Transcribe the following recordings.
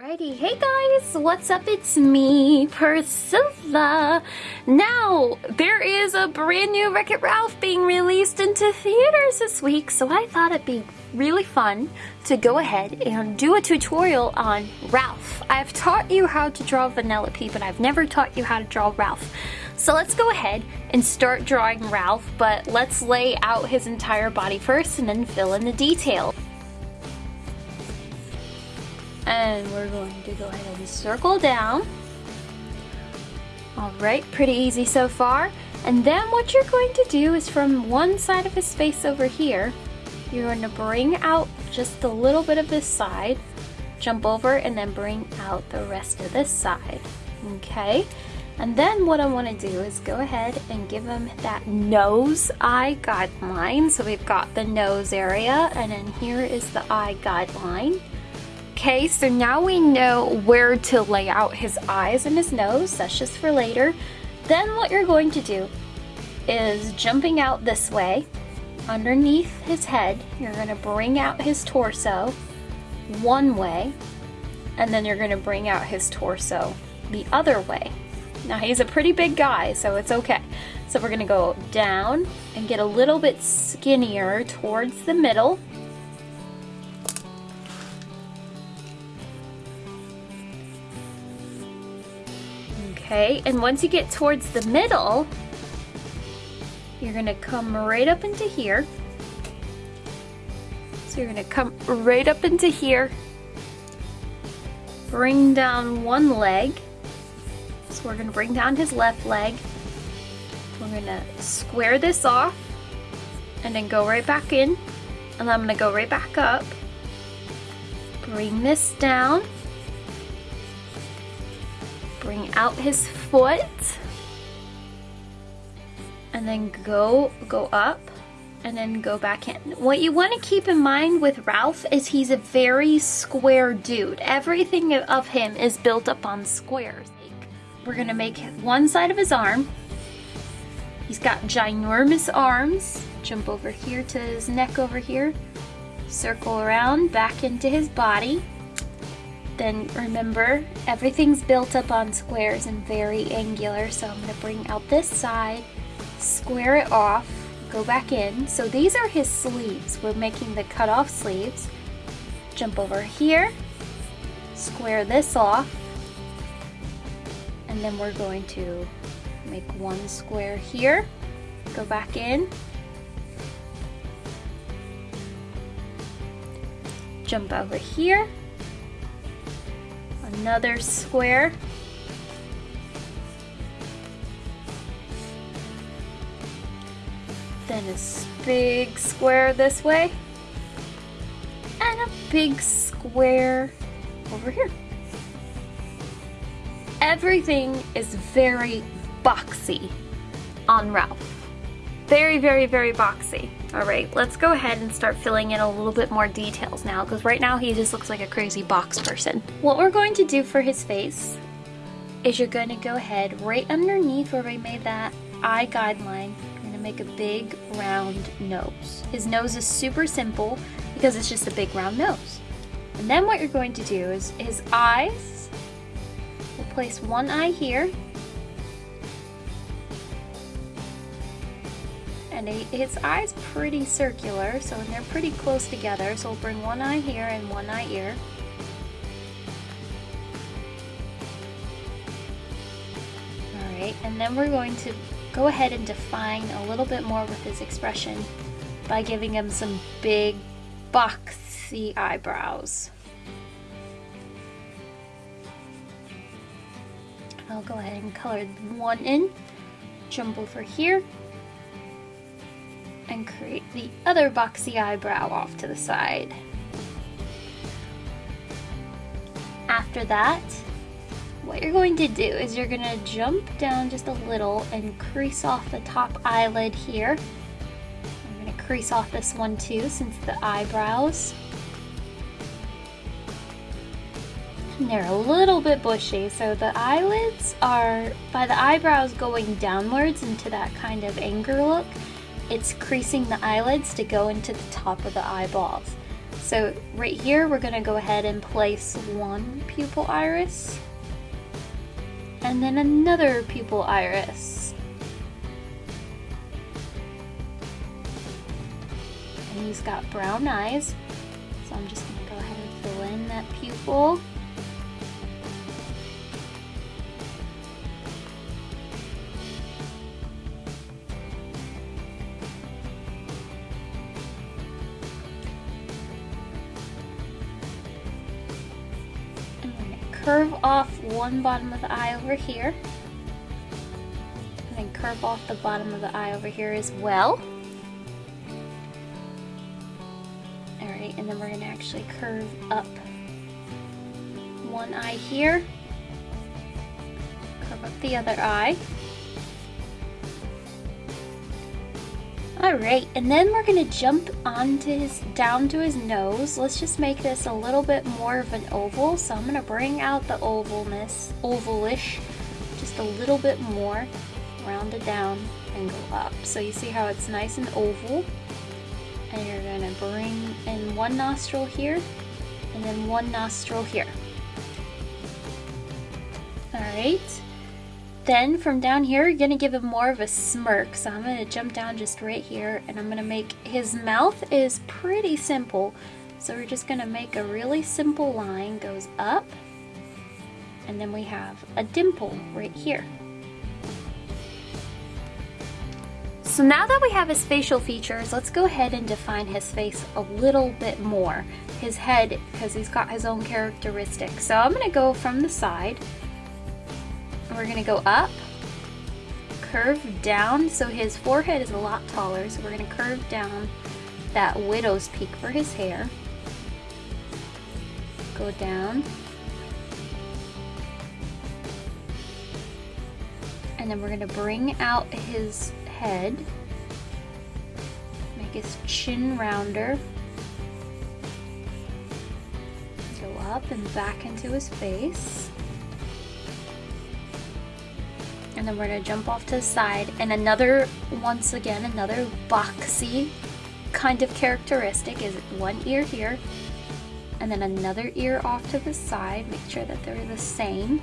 Alrighty, hey guys, what's up? It's me, Priscilla. Now, there is a brand new Wreck-It Ralph being released into theaters this week, so I thought it'd be really fun to go ahead and do a tutorial on Ralph. I've taught you how to draw Vanellope, but I've never taught you how to draw Ralph. So let's go ahead and start drawing Ralph, but let's lay out his entire body first and then fill in the detail and we're going to go ahead and circle down. Alright, pretty easy so far. And then what you're going to do is from one side of his face over here, you're going to bring out just a little bit of this side, jump over, and then bring out the rest of this side. Okay? And then what I want to do is go ahead and give him that nose eye guideline. So we've got the nose area, and then here is the eye guideline. Okay, so now we know where to lay out his eyes and his nose. That's just for later. Then what you're going to do is jumping out this way, underneath his head, you're going to bring out his torso one way, and then you're going to bring out his torso the other way. Now he's a pretty big guy, so it's okay. So we're going to go down and get a little bit skinnier towards the middle Okay, and once you get towards the middle, you're gonna come right up into here. So you're gonna come right up into here, bring down one leg. So we're gonna bring down his left leg. We're gonna square this off and then go right back in. And I'm gonna go right back up. Bring this down bring out his foot and then go go up and then go back in. What you want to keep in mind with Ralph is he's a very square dude. Everything of him is built up on squares. We're gonna make one side of his arm. He's got ginormous arms. Jump over here to his neck over here. Circle around back into his body then remember everything's built up on squares and very angular so I'm going to bring out this side square it off go back in. So these are his sleeves. We're making the cut off sleeves. Jump over here square this off and then we're going to make one square here go back in. Jump over here another square. Then a big square this way. And a big square over here. Everything is very boxy on Ralph. Very, very, very boxy. All right, let's go ahead and start filling in a little bit more details now because right now he just looks like a crazy box person. What we're going to do for his face is you're going to go ahead right underneath where we made that eye guideline. You're going to make a big round nose. His nose is super simple because it's just a big round nose. And then what you're going to do is his eyes, we'll place one eye here and his eye's pretty circular, so they're pretty close together. So we'll bring one eye here and one eye here. Alright, and then we're going to go ahead and define a little bit more with his expression by giving him some big boxy eyebrows. I'll go ahead and color one in, jump over here, and create the other boxy eyebrow off to the side. After that, what you're going to do is you're going to jump down just a little and crease off the top eyelid here. I'm going to crease off this one too since the eyebrows. They're a little bit bushy, so the eyelids are, by the eyebrows going downwards into that kind of anger look, it's creasing the eyelids to go into the top of the eyeballs. So right here, we're gonna go ahead and place one pupil iris and then another pupil iris. And he's got brown eyes, so I'm just gonna go ahead and fill in that pupil. Curve off one bottom of the eye over here. And then curve off the bottom of the eye over here as well. Alright, and then we're going to actually curve up one eye here. Curve up the other eye. Alright, and then we're gonna jump onto his, down to his nose. Let's just make this a little bit more of an oval. So I'm gonna bring out the ovalness, ovalish, just a little bit more, round it down and go up. So you see how it's nice and oval. And you're gonna bring in one nostril here, and then one nostril here. Alright. Then from down here, you're gonna give him more of a smirk. So I'm gonna jump down just right here and I'm gonna make, his mouth is pretty simple. So we're just gonna make a really simple line, goes up, and then we have a dimple right here. So now that we have his facial features, let's go ahead and define his face a little bit more. His head, because he's got his own characteristics. So I'm gonna go from the side, we're gonna go up, curve down, so his forehead is a lot taller, so we're gonna curve down that widow's peak for his hair. Go down. And then we're gonna bring out his head, make his chin rounder, go up and back into his face. Then we're gonna jump off to the side and another once again another boxy kind of characteristic is one ear here and then another ear off to the side. Make sure that they're the same.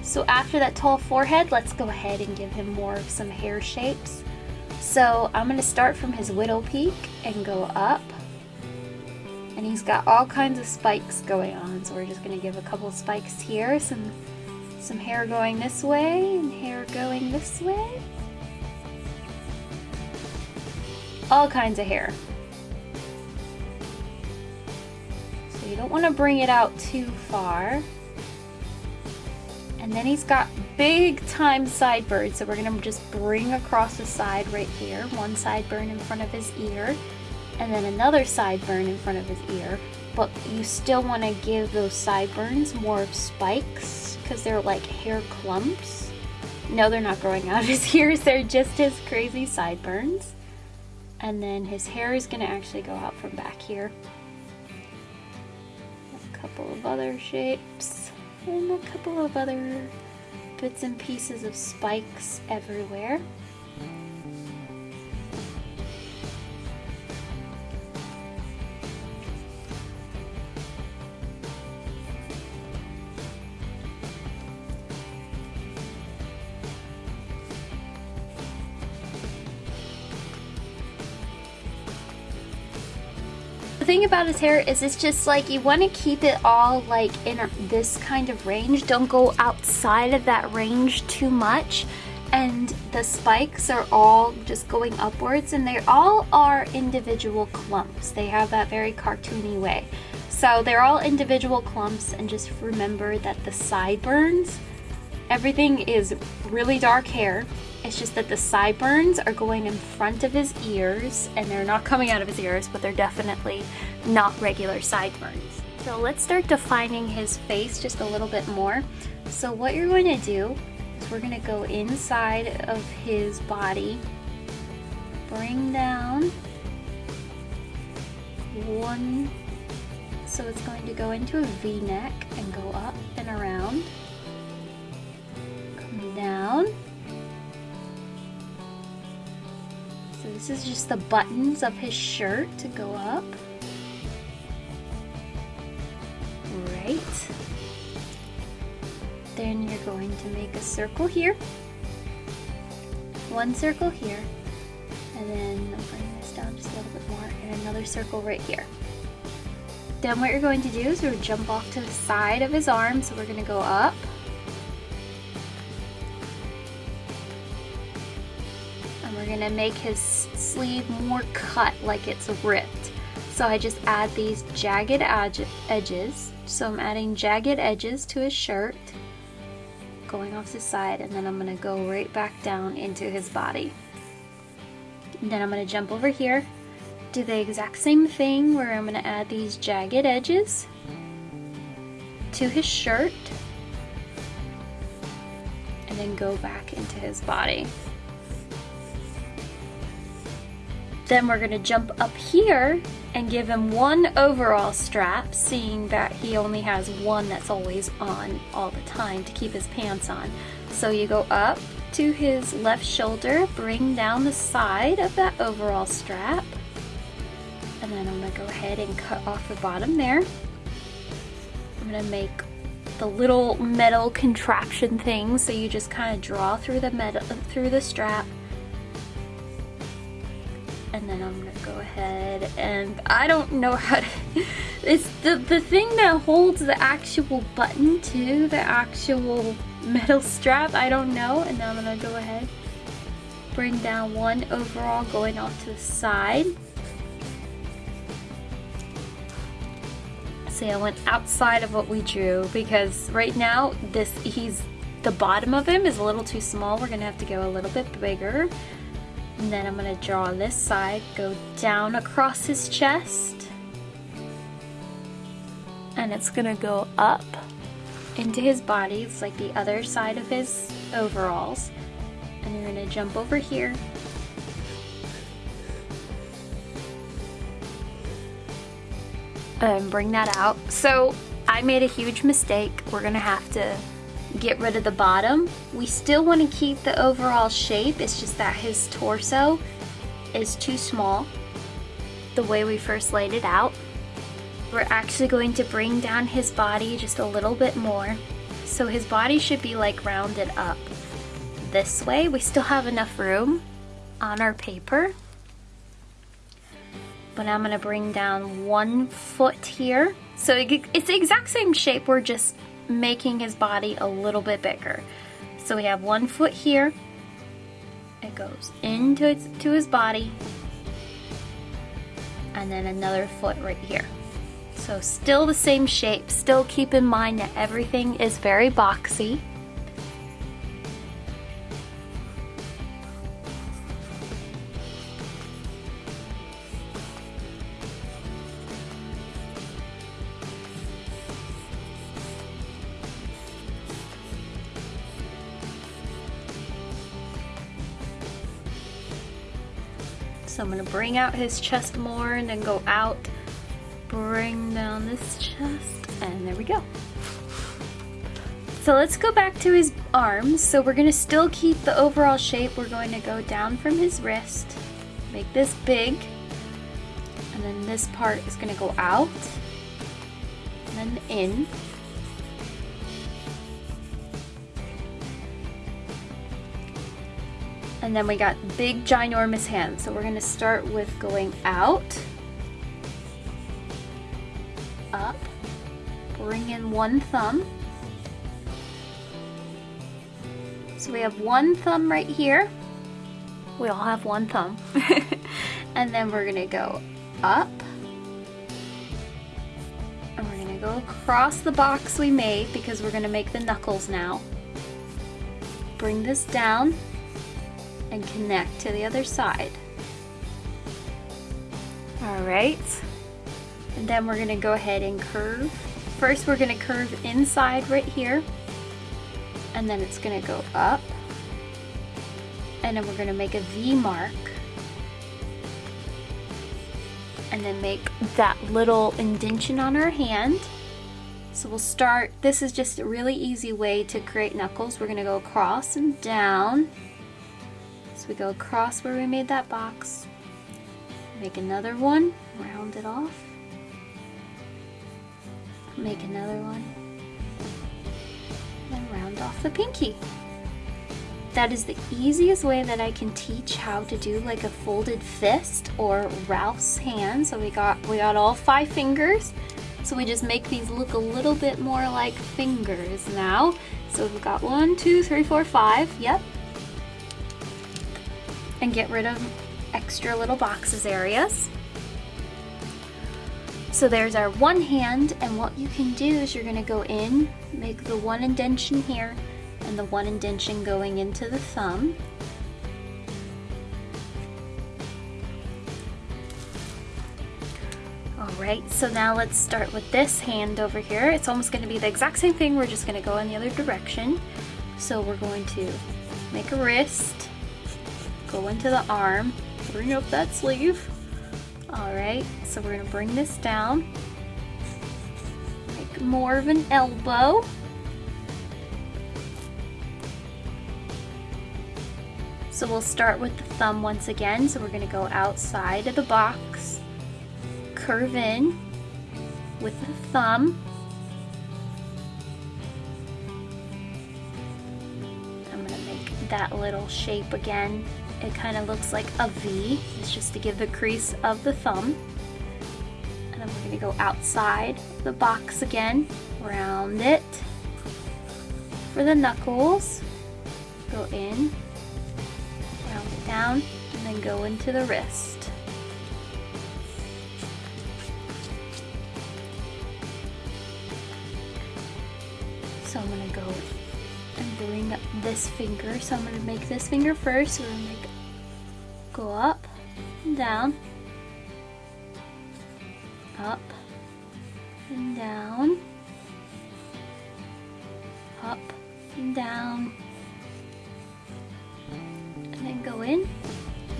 So after that tall forehead let's go ahead and give him more of some hair shapes. So I'm gonna start from his widow peak and go up and he's got all kinds of spikes going on so we're just gonna give a couple spikes here some some hair going this way and hair going this way. All kinds of hair. So you don't want to bring it out too far. And then he's got big time sideburns so we're gonna just bring across the side right here one sideburn in front of his ear and then another sideburn in front of his ear, but you still want to give those sideburns more of spikes because they're like hair clumps. No, they're not growing out of his ears, they're just his crazy sideburns. And then his hair is going to actually go out from back here. A couple of other shapes, and a couple of other bits and pieces of spikes everywhere. Thing about his hair is it's just like you want to keep it all like in this kind of range. Don't go outside of that range too much. And the spikes are all just going upwards and they all are individual clumps. They have that very cartoony way. So they're all individual clumps and just remember that the sideburns, everything is really dark hair it's just that the sideburns are going in front of his ears and they're not coming out of his ears, but they're definitely not regular sideburns. So let's start defining his face just a little bit more. So what you're going to do is we're going to go inside of his body, bring down one, so it's going to go into a V-neck and go up and around, This is just the buttons of his shirt to go up. Right. Then you're going to make a circle here. One circle here. And then I'll bring this down just a little bit more. And another circle right here. Then what you're going to do is we're jump off to the side of his arm. So we're going to go up. To make his sleeve more cut like it's ripped. So I just add these jagged edges. So I'm adding jagged edges to his shirt, going off the side, and then I'm gonna go right back down into his body. And then I'm gonna jump over here do the exact same thing where I'm to add these jagged edges to his shirt and then go back into his body. Then we're to jump up here and give him one overall strap, seeing that he only has one that's always on all the time to keep his pants on. So you go up to his left shoulder, bring down the side of that overall strap, and then I'm gonna go ahead and cut off the bottom there. I'm gonna make the little metal contraption thing so you just kind of draw through the metal through the strap and then I'm gonna go ahead and I don't know how to it's the the thing that holds the actual button to the actual metal strap I don't know and then I'm gonna go ahead bring down one overall going off to the side See, I went outside of what we drew because right now this he's the bottom of him is a little too small. We're gonna have to go a little bit bigger. And then I'm gonna draw this side, go down across his chest. And it's gonna go up into his body. It's like the other side of his overalls. And you're gonna jump over here and bring that out. So I made a huge mistake. We're gonna have to get rid of the bottom. We still wanna keep the overall shape. It's just that his torso is too small the way we first laid it out. We're actually going to bring down his body just a little bit more. So his body should be like rounded up this way. We still have enough room on our paper but I'm gonna bring down one foot here. So it's the exact same shape, we're just making his body a little bit bigger. So we have one foot here, it goes into its, to his body, and then another foot right here. So still the same shape, still keep in mind that everything is very boxy. Gonna bring out his chest more and then go out, bring down this chest, and there we go. So let's go back to his arms. So we're gonna still keep the overall shape. We're going to go down from his wrist, make this big, and then this part is gonna go out, and then in. And then we got big ginormous hands. So we're gonna start with going out, up, bring in one thumb. So we have one thumb right here. We all have one thumb. and then we're gonna go up. And we're gonna go across the box we made because we're gonna make the knuckles now. Bring this down and connect to the other side. All right, and then we're gonna go ahead and curve. First we're gonna curve inside right here, and then it's gonna go up, and then we're gonna make a V mark, and then make that little indention on our hand. So we'll start, this is just a really easy way to create knuckles. We're gonna go across and down, so we go across where we made that box, Make another one, round it off. Make another one, and round off the pinky. That is the easiest way that I can teach how to do like a folded fist or Ralph's hand. So we got we got all five fingers. So we just make these look a little bit more like fingers now. So we've got one, two, three, four, five. Yep. And get rid of extra little boxes areas. So there's our one hand and what you can do is you're gonna go in, make the one indentation here and the one indentation going into the thumb. Alright, so now let's start with this hand over here. It's almost going to be the exact same thing, we're just going to go in the other direction. So we're going to make a wrist, go into the arm, bring up that sleeve. Alright, so we're to bring this down, make more of an elbow. So we'll start with the thumb once again. So we're gonna go outside of the box, curve in with the thumb. I'm gonna make that little shape again. It kind of looks like a V. It's just to give the crease of the thumb. And then we're gonna go outside the box again, round it. For the knuckles, go in round it down and then go into the wrist. So I'm gonna go and bring up this finger. So I'm gonna make this finger first. We're gonna make go up and down, up and down, up and down, and then go in,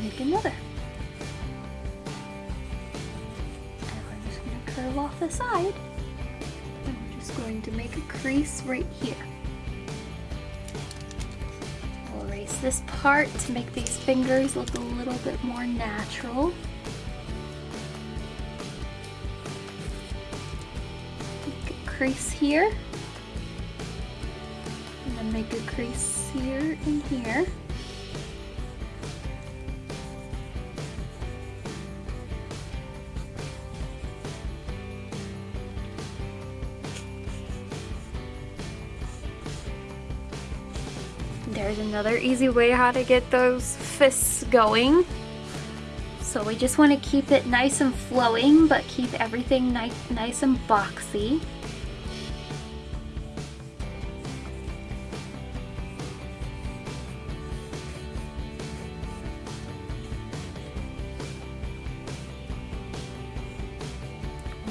make another. And we're just going to curve off the side. And we're just going to make a crease right here. This part to make these fingers look a little bit more natural. Make a crease here. And then make a crease here and here. Another easy way how to get those fists going. So we just want to keep it nice and flowing, but keep everything ni nice and boxy.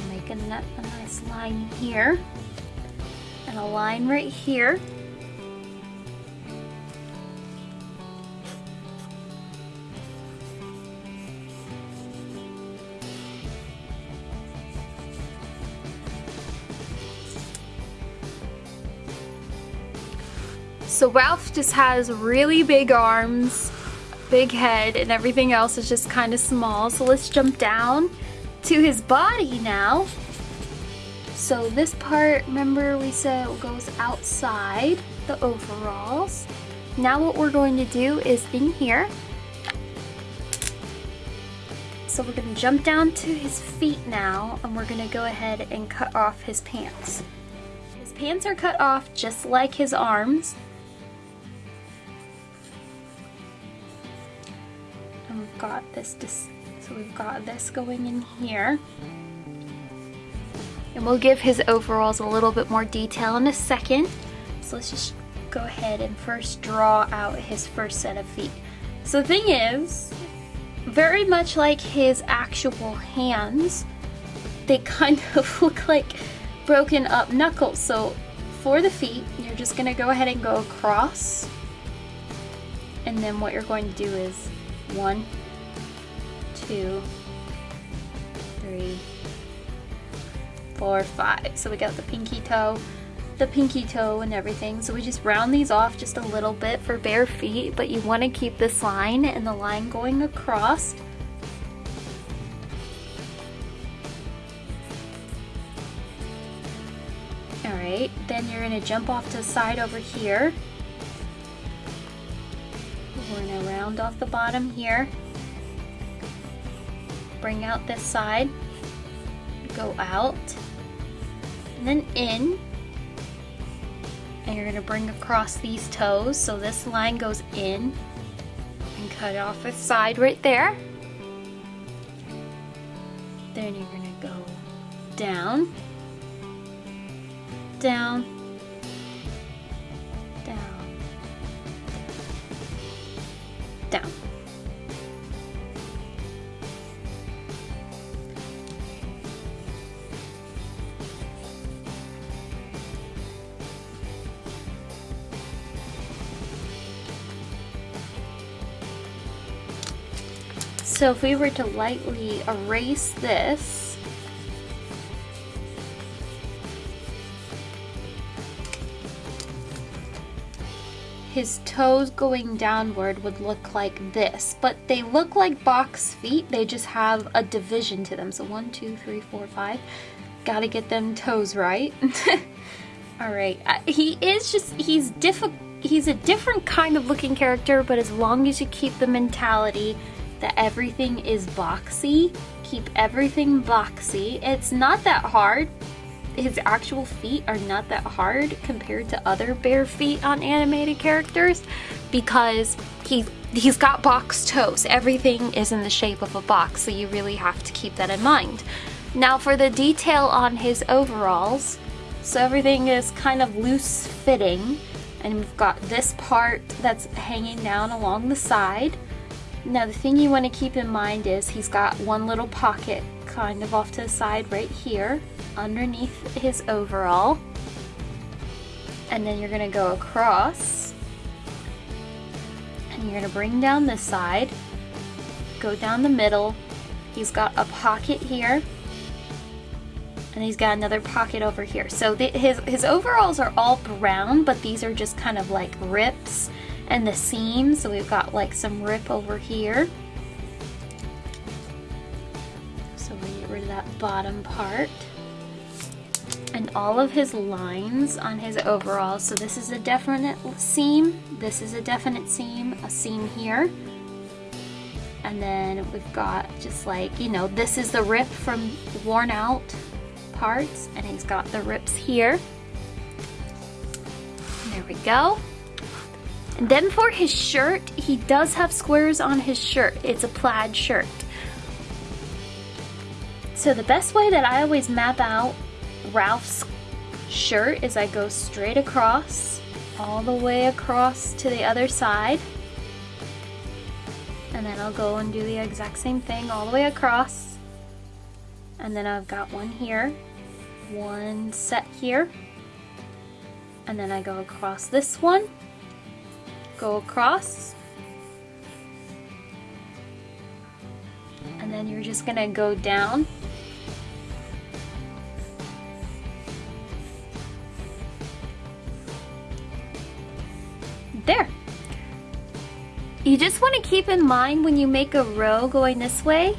Make a, a nice line here and a line right here. So Ralph just has really big arms, big head, and everything else is just kind of small. So let's jump down to his body now. So this part, remember we said goes outside the overalls. Now what we're going to do is in here. So we're gonna jump down to his feet now and we're gonna go ahead and cut off his pants. His pants are cut off just like his arms. Got this, so we've got this going in here. And we'll give his overalls a little bit more detail in a second. So let's just go ahead and first draw out his first set of feet. So the thing is, very much like his actual hands, they kind of look like broken up knuckles. So for the feet, you're just gonna go ahead and go across. And then what you're going to do is one, two, three, four, five. So we got the pinky toe, the pinky toe and everything. So we just round these off just a little bit for bare feet, but you wanna keep this line and the line going across. All right, then you're gonna jump off to the side over here. We're gonna round off the bottom here Bring out this side. Go out. And then in. And you're gonna bring across these toes. So this line goes in. And cut off the side right there. Then you're gonna go down down, down, down. So if we were to lightly erase this, his toes going downward would look like this, but they look like box feet. They just have a division to them. So one, two, three, four, five. Gotta get them toes right. All right, uh, he is just, he's difficult. He's a different kind of looking character, but as long as you keep the mentality that everything is boxy, keep everything boxy. It's not that hard his actual feet are not that hard compared to other bare feet on animated characters because he he's got box toes. Everything is in the shape of a box, so you really have to keep that in mind. Now for the detail on his overalls, so everything is kind of loose fitting and we've got this part that's hanging down along the side. Now the thing you want to keep in mind is he's got one little pocket kind of off to the side right here underneath his overall. And then you're gonna go across. And you're gonna bring down this side. Go down the middle. He's got a pocket here. And he's got another pocket over here. So the, his, his overalls are all brown, but these are just kind of like rips and the seam. So we've got like some rip over here. So we get rid of that bottom part and all of his lines on his overalls. So this is a definite seam, this is a definite seam, a seam here. And then we've got just like, you know, this is the rip from worn out parts and he's got the rips here. There we go. And then for his shirt, he does have squares on his shirt. It's a plaid shirt. So the best way that I always map out Ralph's shirt is I go straight across, all the way across to the other side. And then I'll go and do the exact same thing all the way across. And then I've got one here, one set here. And then I go across this one, go across. And then you're just gonna go down there. You just want to keep in mind when you make a row going this way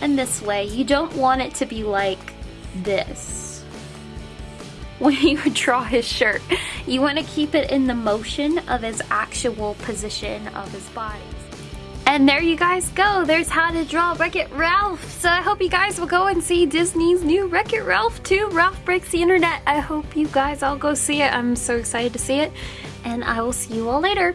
and this way, you don't want it to be like this when you draw his shirt. You want to keep it in the motion of his actual position of his body. And there you guys go. There's how to draw Wreck-It Ralph. So I hope you guys will go and see Disney's new Wreck-It Ralph 2, Ralph Breaks the Internet. I hope you guys all go see it. I'm so excited to see it and I will see you all later.